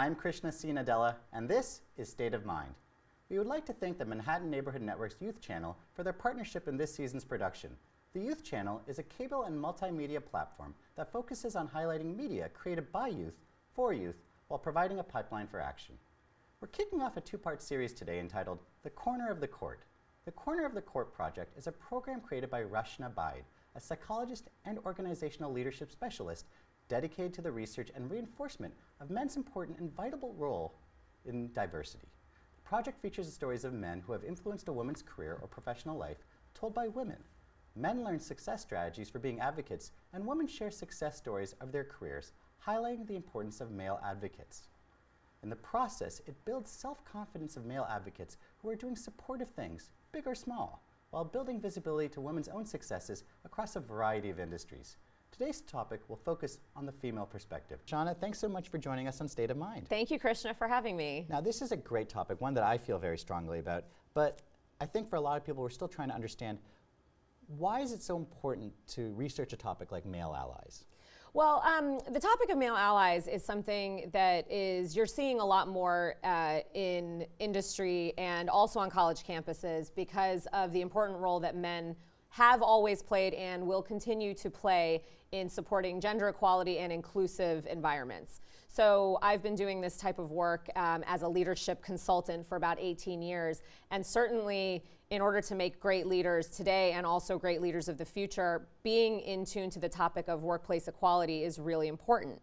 I'm Krishna C. Nadella, and this is State of Mind. We would like to thank the Manhattan Neighborhood Network's Youth Channel for their partnership in this season's production. The Youth Channel is a cable and multimedia platform that focuses on highlighting media created by youth, for youth, while providing a pipeline for action. We're kicking off a two-part series today entitled The Corner of the Court. The Corner of the Court project is a program created by Rashna Baid, a psychologist and organizational leadership specialist dedicated to the research and reinforcement of men's important and vital role in diversity. The project features the stories of men who have influenced a woman's career or professional life told by women. Men learn success strategies for being advocates, and women share success stories of their careers, highlighting the importance of male advocates. In the process, it builds self-confidence of male advocates who are doing supportive things, big or small, while building visibility to women's own successes across a variety of industries. Today's topic will focus on the female perspective. Shauna, thanks so much for joining us on State of Mind. Thank you, Krishna, for having me. Now, this is a great topic, one that I feel very strongly about, but I think for a lot of people, we're still trying to understand why is it so important to research a topic like male allies? Well, um, the topic of male allies is something that is you're seeing a lot more uh, in industry and also on college campuses because of the important role that men have always played and will continue to play in supporting gender equality and inclusive environments. So I've been doing this type of work um, as a leadership consultant for about 18 years, and certainly in order to make great leaders today and also great leaders of the future, being in tune to the topic of workplace equality is really important.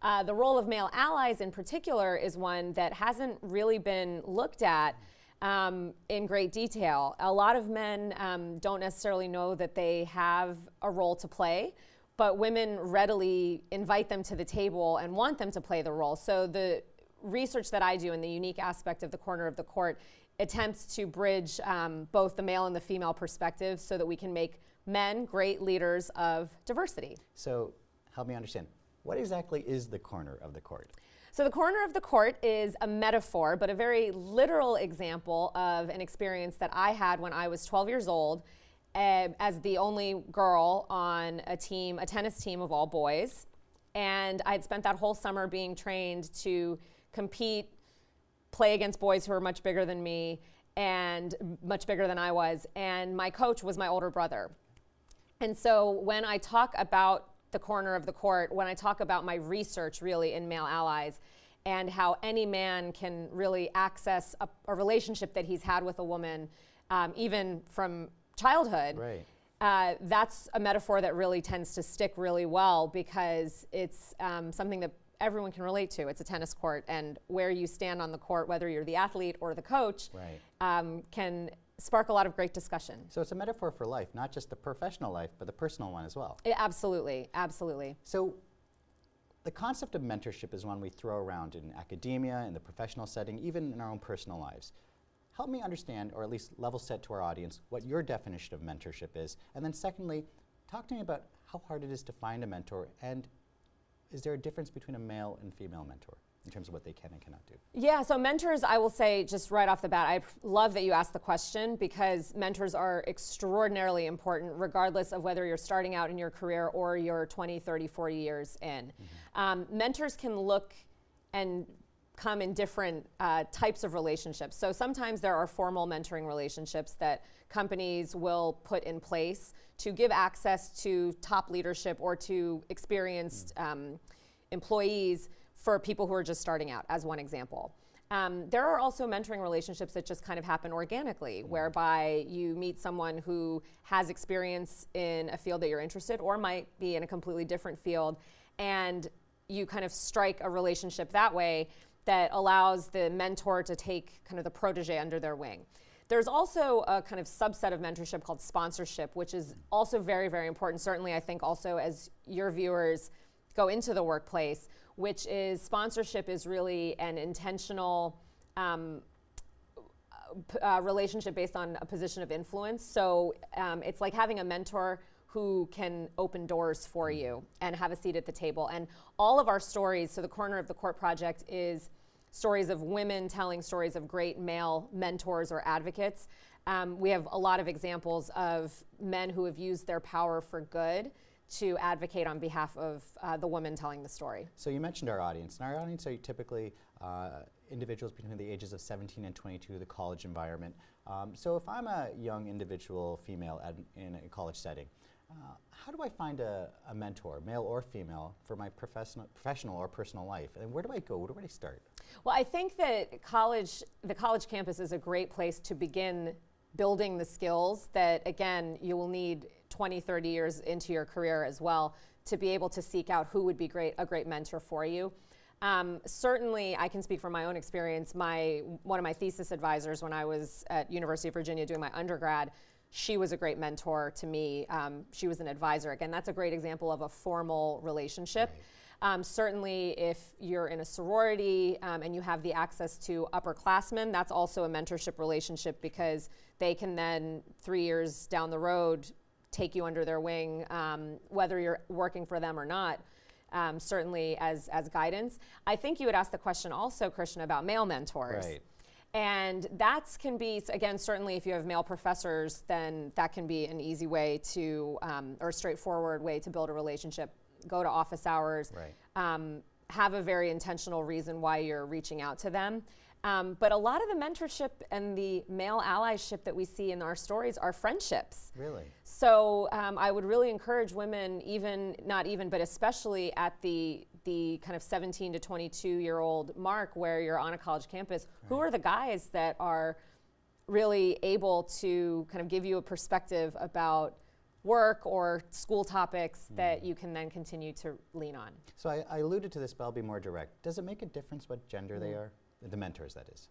Uh, the role of male allies in particular is one that hasn't really been looked at um, in great detail. A lot of men um, don't necessarily know that they have a role to play, but women readily invite them to the table and want them to play the role. So the research that I do and the unique aspect of the corner of the court attempts to bridge um, both the male and the female perspective so that we can make men great leaders of diversity. So help me understand, what exactly is the corner of the court? So the corner of the court is a metaphor, but a very literal example of an experience that I had when I was 12 years old uh, as the only girl on a team, a tennis team of all boys. And I had spent that whole summer being trained to compete play against boys who were much bigger than me and much bigger than I was. And my coach was my older brother. And so when I talk about the corner of the court, when I talk about my research really in male allies and how any man can really access a, a relationship that he's had with a woman, um, even from childhood. Right. Uh, that's a metaphor that really tends to stick really well because it's um, something that everyone can relate to. It's a tennis court, and where you stand on the court, whether you're the athlete or the coach, right. um, can spark a lot of great discussion. So it's a metaphor for life, not just the professional life, but the personal one as well. It, absolutely, absolutely. So the concept of mentorship is one we throw around in academia, in the professional setting, even in our own personal lives. Help me understand, or at least level set to our audience, what your definition of mentorship is. And then secondly, talk to me about how hard it is to find a mentor and is there a difference between a male and female mentor? in terms of what they can and cannot do? Yeah, so mentors, I will say just right off the bat, I love that you asked the question because mentors are extraordinarily important regardless of whether you're starting out in your career or you're 20, 30, 40 years in. Mm -hmm. um, mentors can look and come in different uh, types of relationships. So sometimes there are formal mentoring relationships that companies will put in place to give access to top leadership or to experienced mm. um, employees for people who are just starting out, as one example. Um, there are also mentoring relationships that just kind of happen organically, mm. whereby you meet someone who has experience in a field that you're interested or might be in a completely different field, and you kind of strike a relationship that way that allows the mentor to take kind of the protege under their wing. There's also a kind of subset of mentorship called sponsorship, which is also very, very important. Certainly, I think also as your viewers go into the workplace, which is sponsorship is really an intentional um, uh, relationship based on a position of influence. So um, it's like having a mentor who can open doors for you and have a seat at the table. And all of our stories, so the Corner of the Court Project is stories of women telling stories of great male mentors or advocates. Um, we have a lot of examples of men who have used their power for good to advocate on behalf of uh, the woman telling the story. So you mentioned our audience, and our audience are typically uh, individuals between the ages of 17 and 22, the college environment. Um, so if I'm a young individual female in a college setting, uh, how do I find a, a, mentor, male or female, for my professional, professional or personal life? And where do I go? Where do I start? Well, I think that college, the college campus is a great place to begin building the skills that, again, you will need 20, 30 years into your career as well to be able to seek out who would be great, a great mentor for you. Um, certainly, I can speak from my own experience. My one of my thesis advisors when I was at University of Virginia doing my undergrad, she was a great mentor to me. Um, she was an advisor. Again, that's a great example of a formal relationship. Right. Um, certainly, if you're in a sorority um, and you have the access to upperclassmen, that's also a mentorship relationship because they can then, three years down the road, take you under their wing, um, whether you're working for them or not. Um, certainly as as guidance. I think you would ask the question also, Krishna, about male mentors. Right. And that can be, again, certainly if you have male professors, then that can be an easy way to, um, or a straightforward way to build a relationship go to office hours, right. um, have a very intentional reason why you're reaching out to them. Um, but a lot of the mentorship and the male allyship that we see in our stories are friendships. Really? So um, I would really encourage women, even, not even, but especially at the, the kind of 17 to 22 year old mark where you're on a college campus, right. who are the guys that are really able to kind of give you a perspective about work or school topics mm. that you can then continue to lean on. So I, I, alluded to this, but I'll be more direct. Does it make a difference what gender mm. they are? The mentors, that is.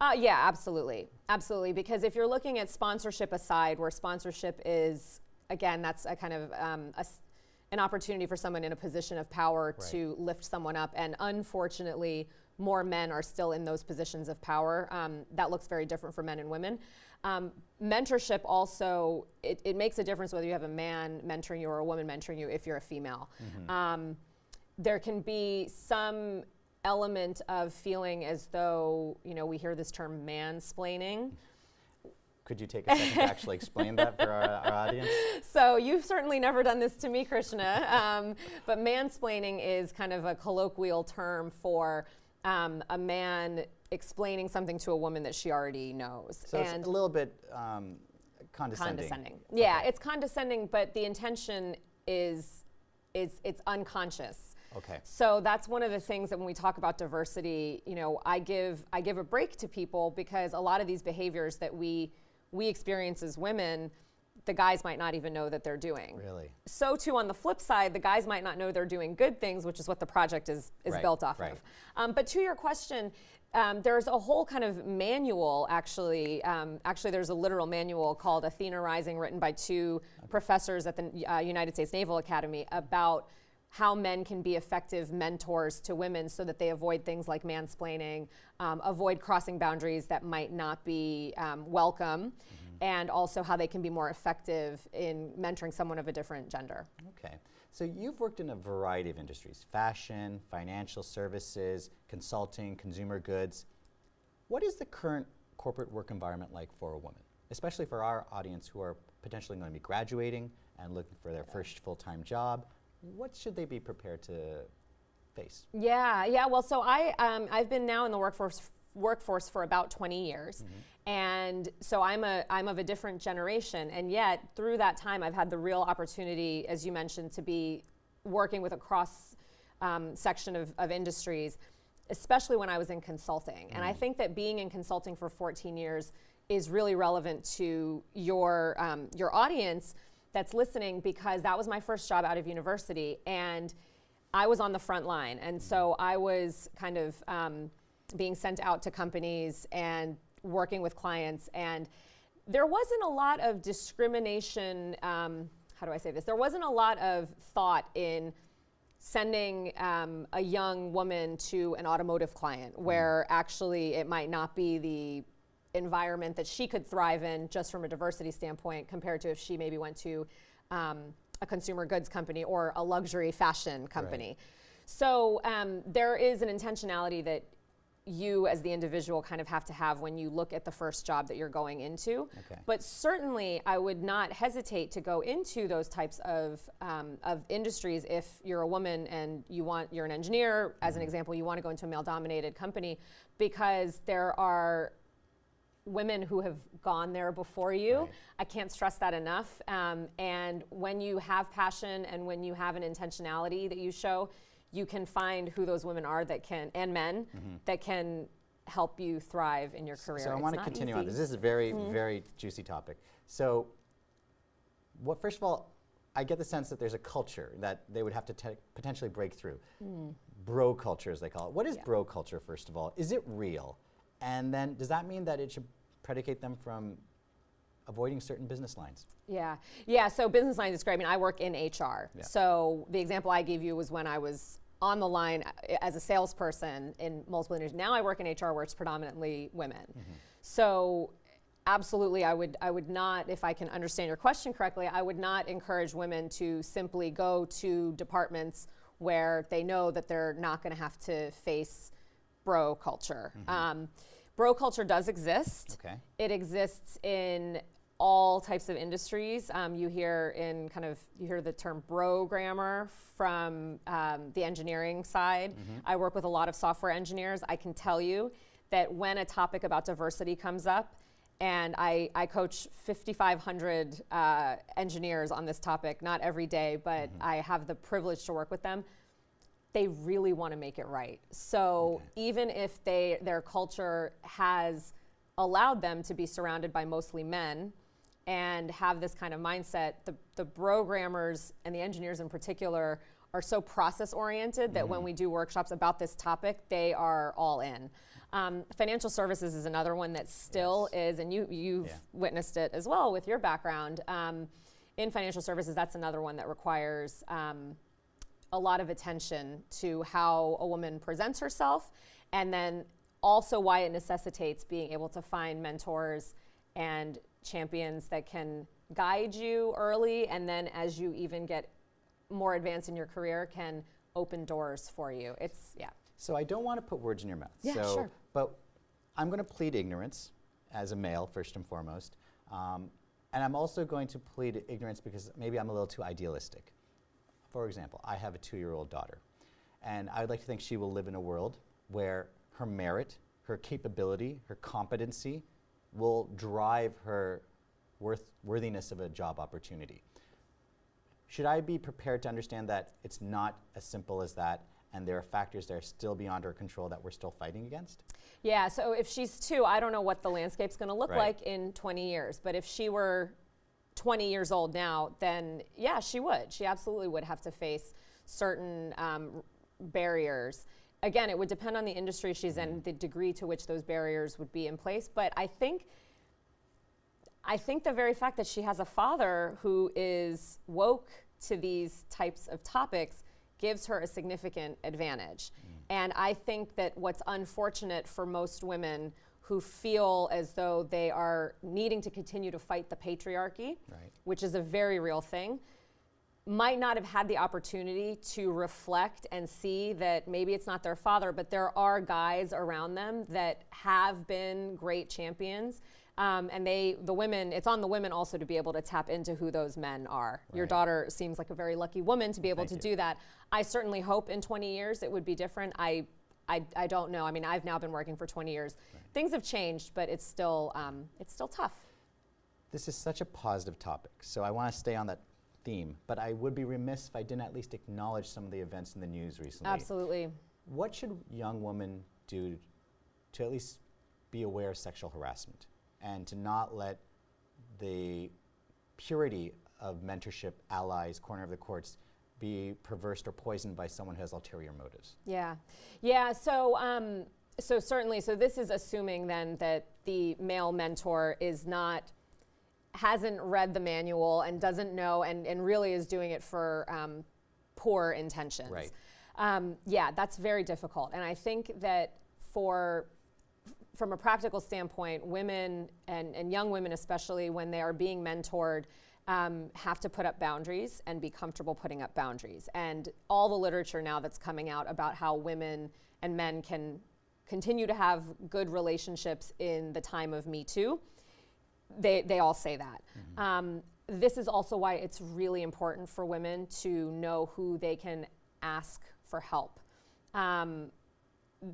Uh, yeah, absolutely. Absolutely. Because if you're looking at sponsorship aside, where sponsorship is, again, that's a kind of um, a, an opportunity for someone in a position of power right. to lift someone up. And unfortunately, more men are still in those positions of power. Um, that looks very different for men and women. Um, mentorship also, it, it, makes a difference whether you have a man mentoring you or a woman mentoring you if you're a female. Mm-hmm. Um, there can be some element of feeling as though, you know, we hear this term mansplaining. Could you take a second to actually explain that for our, our, audience? So you've certainly never done this to me, Krishna, um, but mansplaining is kind of a colloquial term for um, a man explaining something to a woman that she already knows. So and it's a little bit um, condescending. Condescending. Yeah, okay. it's condescending, but the intention is is it's unconscious. Okay. So that's one of the things that when we talk about diversity, you know, I give I give a break to people because a lot of these behaviors that we we experience as women the guys might not even know that they're doing. Really? So too on the flip side, the guys might not know they're doing good things, which is what the project is, is right, built off right. of. Um, but to your question, um, there's a whole kind of manual, actually. Um, actually, there's a literal manual called Athena Rising, written by two okay. professors at the uh, United States Naval Academy about how men can be effective mentors to women so that they avoid things like mansplaining, um, avoid crossing boundaries that might not be um, welcome. Mm-hmm and also how they can be more effective in mentoring someone of a different gender. Okay. So you've worked in a variety of industries fashion, financial services, consulting, consumer goods. What is the current corporate work environment like for a woman, especially for our audience who are potentially going to be graduating and looking for their first full time job? What should they be prepared to face? Yeah, yeah. Well, so I, um, I've been now in the workforce workforce for about 20 years. Mm-hmm. And so I'm a I'm of a different generation and yet through that time I've had the real opportunity as you mentioned to be working with a cross um, section of, of industries especially when I was in consulting. Mm. And I mm. think that being in consulting for 14 years is really relevant to your um, your audience that's listening because that was my first job out of university and I was on the front line. And so I was kind of um, being sent out to companies and working with clients. And there wasn't a lot of discrimination. Um, how do I say this? There wasn't a lot of thought in sending um, a young woman to an automotive client mm. where actually it might not be the environment that she could thrive in just from a diversity standpoint compared to if she maybe went to um, a consumer goods company or a luxury fashion company. Right. So um, there is an intentionality that you as the individual kind of have to have when you look at the first job that you're going into. Okay. But certainly, I would not hesitate to go into those types of, um, of industries if you're a woman and you want, you're an engineer, as Mm-hmm. an example, you want to go into a male dominated company because there are women who have gone there before you. Right. I can't stress that enough. Um, and when you have passion and when you have an intentionality that you show, you can find who those women are that can, and men, mm-hmm. that can help you thrive in your career. So I want to continue on this. This is a very, mm-hmm. very juicy topic. So, what first of all, I get the sense that there's a culture that they would have to te- potentially break through. Mm. Bro culture, as they call it. What is Yeah. bro culture, first of all? Is it real? And then, does that mean that it should predicate them from avoiding certain business lines? Yeah, yeah. So business lines is great. I mean, I work in HR. Yeah. So the example I gave you was when I was on the line uh, as a salesperson in multiple industries. Now I work in HR where it's predominantly women. So absolutely, I would I would not, if I can understand your question correctly, I would not encourage women to simply go to departments where they know that they're not going to have to face bro culture. Um, bro culture does exist. Okay. It exists in all types of industries. Um, you hear in kind of you hear the term brogrammer from um, the engineering side. I work with a lot of software engineers. I can tell you that when a topic about diversity comes up, and I, I coach 5,500 uh, engineers on this topic, not every day, but I have the privilege to work with them they really want to make it right. So even if they their culture has allowed them to be surrounded by mostly men and have this kind of mindset, the, the programmers and the engineers in particular are so process oriented that when we do workshops about this topic, they are all in. Um, financial services is another one that still is, and you you've Yeah. witnessed it as well with your background. Um, in financial services, that's another one that requires um, a lot of attention to how a woman presents herself and then also why it necessitates being able to find mentors and champions that can guide you early and then as you even get more advanced in your career can open doors for you it's yeah So I don't want to put words in your mouth. Yeah, so, sure. But I'm going to plead ignorance as a male, first and foremost. Um, and I'm also going to plead ignorance because maybe I'm a little too idealistic. For example, I have a two year old daughter. And I would like to think she will live in a world where her merit, her capability, her competency will drive her worth, worthiness of a job opportunity. Should I be prepared to understand that it's not as simple as that and there are factors that are still beyond our control that we're still fighting against? Yeah, so if she's two, I don't know what the landscape's going to look Right. like in 20 years. But if she were 20 years old now, then yeah, she would. She absolutely would have to face certain um, barriers. Again, it would depend on the industry she's in, the degree to which those barriers would be in place. But I think. I think the very fact that she has a father who is woke to these types of topics gives her a significant advantage. And I think that what's unfortunate for most women who feel as though they are needing to continue to fight the patriarchy, Right. which is a very real thing, might not have had the opportunity to reflect and see that maybe it's not their father, but there are guys around them that have been great champions. Um, and they, the women, it's on the women also to be able to tap into who those men are. Your daughter seems like a very lucky woman to be able Thank to you. do that. I certainly hope in 20 years it would be different. I, I, I don't know. I mean, I've now been working for 20 years. Things have changed, but it's still, um, it's still tough. This is such a positive topic, so I want to stay on that theme, but I would be remiss if I didn't at least acknowledge some of the events in the news recently. Absolutely. What should young women do to at least be aware of sexual harassment and to not let the purity of mentorship, allies, corner of the courts be perversed or poisoned by someone who has ulterior motives? Yeah, yeah. So, um, so certainly, so this is assuming then that the male mentor is not hasn't read the manual and doesn't know and, and really is doing it for um, poor intentions. Right. Um, yeah, that's very difficult, and I think that for from a practical standpoint, women and, and young women, especially when they are being mentored, um, have to put up boundaries and be comfortable putting up boundaries. And all the literature now that's coming out about how women and men can continue to have good relationships in the time of Me Too. They, they all say that. Um, this is also why it's really important for women to know who they can ask for help. Um,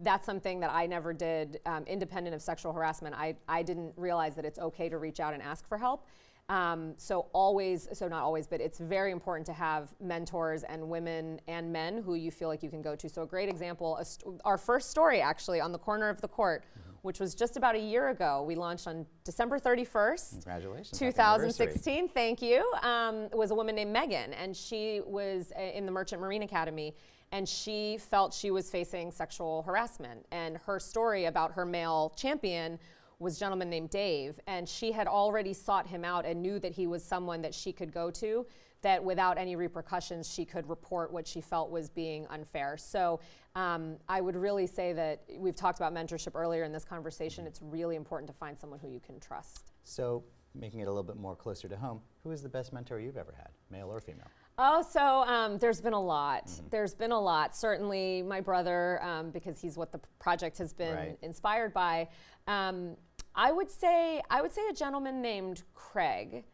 that's something that I never did, um, independent of sexual harassment. I, I didn't realize that it's okay to reach out and ask for help. Um, so always, so not always, but it's very important to have mentors and women and men who you feel like you can go to. So a great example, a st- our first story actually on the corner of the court, which was just about a year ago. We launched on December 31st, Congratulations, 2016. thank you, um, was a woman named Megan, and she was uh, in the Merchant Marine Academy, and she felt she was facing sexual harassment. And her story about her male champion was a gentleman named Dave, and she had already sought him out and knew that he was someone that she could go to. That without any repercussions, she could report what she felt was being unfair. So um, I would really say that we've talked about mentorship earlier in this conversation. It's really important to find someone who you can trust. So, making it a little bit more closer to home, who is the best mentor you've ever had, male or female? Oh, so um, there's been a lot. There's been a lot. Certainly, my brother, um, because he's what the project has been Right. inspired by. Um, I would say I would say a gentleman named Craig,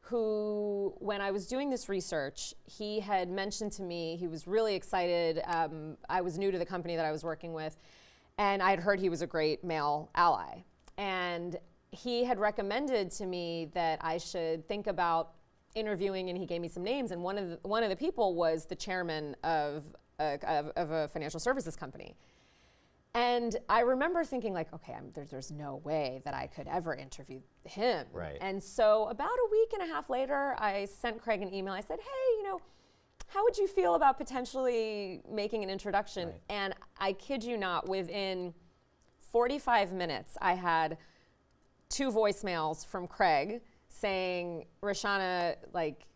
who, when I was doing this research, he had mentioned to me he was really excited. Um, I was new to the company that I was working with, and I had heard he was a great male ally, and he had recommended to me that I should think about interviewing and he gave me some names and one of the, one of the people was the chairman of a, of, of a financial services company and i remember thinking like okay I'm, there's, there's no way that i could ever interview him Right. and so about a week and a half later i sent craig an email i said hey you know how would you feel about potentially making an introduction Right. and i kid you not within 45 minutes i had two voicemails from Craig saying, Rashana, like,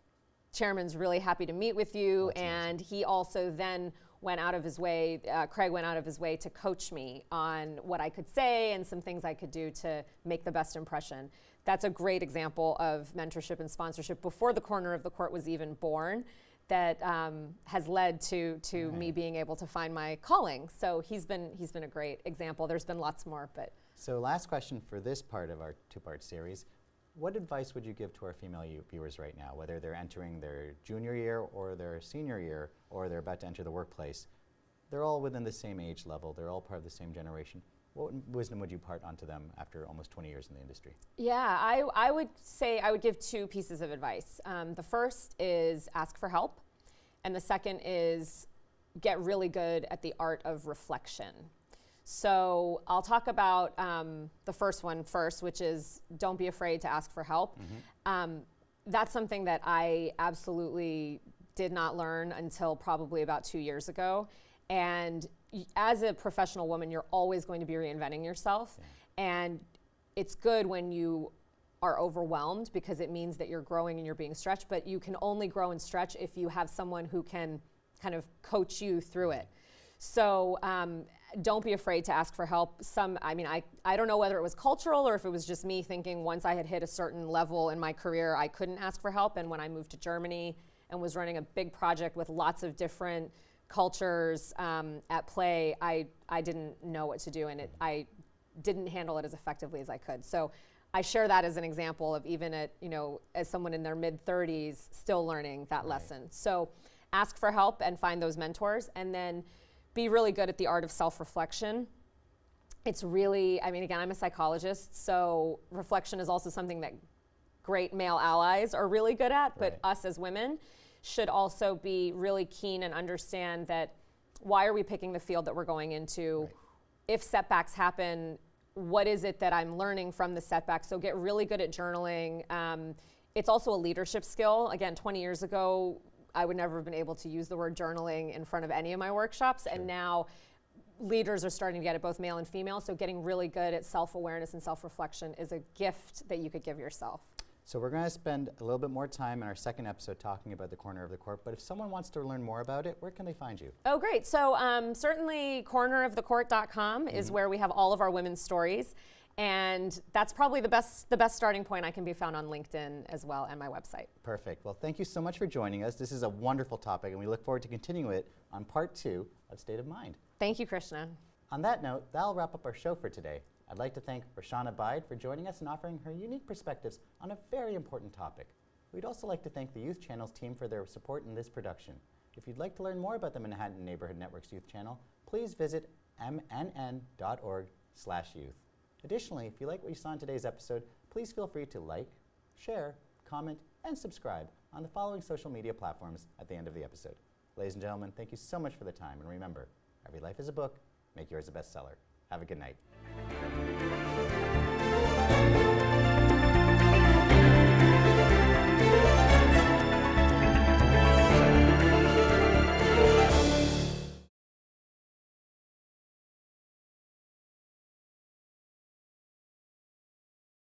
chairman's really happy to meet with you. and he also then went out of his way, uh, Craig went out of his way to coach me on what I could say and some things I could do to make the best impression. That's a great example of mentorship and sponsorship before the corner of the court was even born. That um, has led to to me being able to find my calling. So he's been he's been a great example. There's been lots more, but So, last question for this part of our two part series. What advice would you give to our female viewers right now, whether they're entering their junior year or their senior year or they're about to enter the workplace? They're all within the same age level, they're all part of the same generation. What wisdom would you part onto them after almost 20 years in the industry? Yeah, I, I would say I would give two pieces of advice. Um, the first is ask for help, and the second is get really good at the art of reflection. So I'll talk about um, the first one first, which is don't be afraid to ask for help. Um, that's something that I absolutely did not learn until probably about two years ago. And y- as a professional woman, you're always going to be reinventing yourself. And it's good when you are overwhelmed because it means that you're growing and you're being stretched, but you can only grow and stretch if you have someone who can kind of coach you through it. So um, don't be afraid to ask for help. Some, I mean, I, I don't know whether it was cultural or if it was just me thinking once I had hit a certain level in my career, I couldn't ask for help. And when I moved to Germany and was running a big project with lots of different cultures um, at play, I, I didn't know what to do and it, I didn't handle it as effectively as I could. So I share that as an example of even at, you know, as someone in their mid 30s still learning that lesson. So ask for help and find those mentors and then be really good at the art of self-reflection. It's really, I mean, again, I'm a psychologist, so reflection is also something that great male allies are really good at, but Right. us as women should also be really keen and understand that why are we picking the field that we're going into? Right. If setbacks happen, what is it that I'm learning from the setbacks? So get really good at journaling. Um, it's also a leadership skill. Again, 20 years ago, I would never have been able to use the word journaling in front of any of my workshops, and now leaders are starting to get it, both male and female. So getting really good at self-awareness and self-reflection is a gift that you could give yourself. So, we're going to spend a little bit more time in our second episode talking about the corner of the court, but if someone wants to learn more about it, where can they find you? Oh, great. So, um, certainly, cornerofthecourt.com is where we have all of our women's stories. And that's probably the best, the best starting point. I can be found on LinkedIn as well and my website. Perfect. Well, thank you so much for joining us. This is a wonderful topic, and we look forward to continuing it on part two of State of Mind. Thank you, Krishna. On that note, that'll wrap up our show for today. I'd like to thank Roshana Baid for joining us and offering her unique perspectives on a very important topic. We'd also like to thank the Youth Channel's team for their support in this production. If you'd like to learn more about the Manhattan Neighborhood Network's Youth Channel, please visit mnn.org/youth. Additionally, if you like what you saw in today's episode, please feel free to like, share, comment, and subscribe on the following social media platforms at the end of the episode. Ladies and gentlemen, thank you so much for the time, and remember, every life is a book. Make yours a bestseller. Have a good night.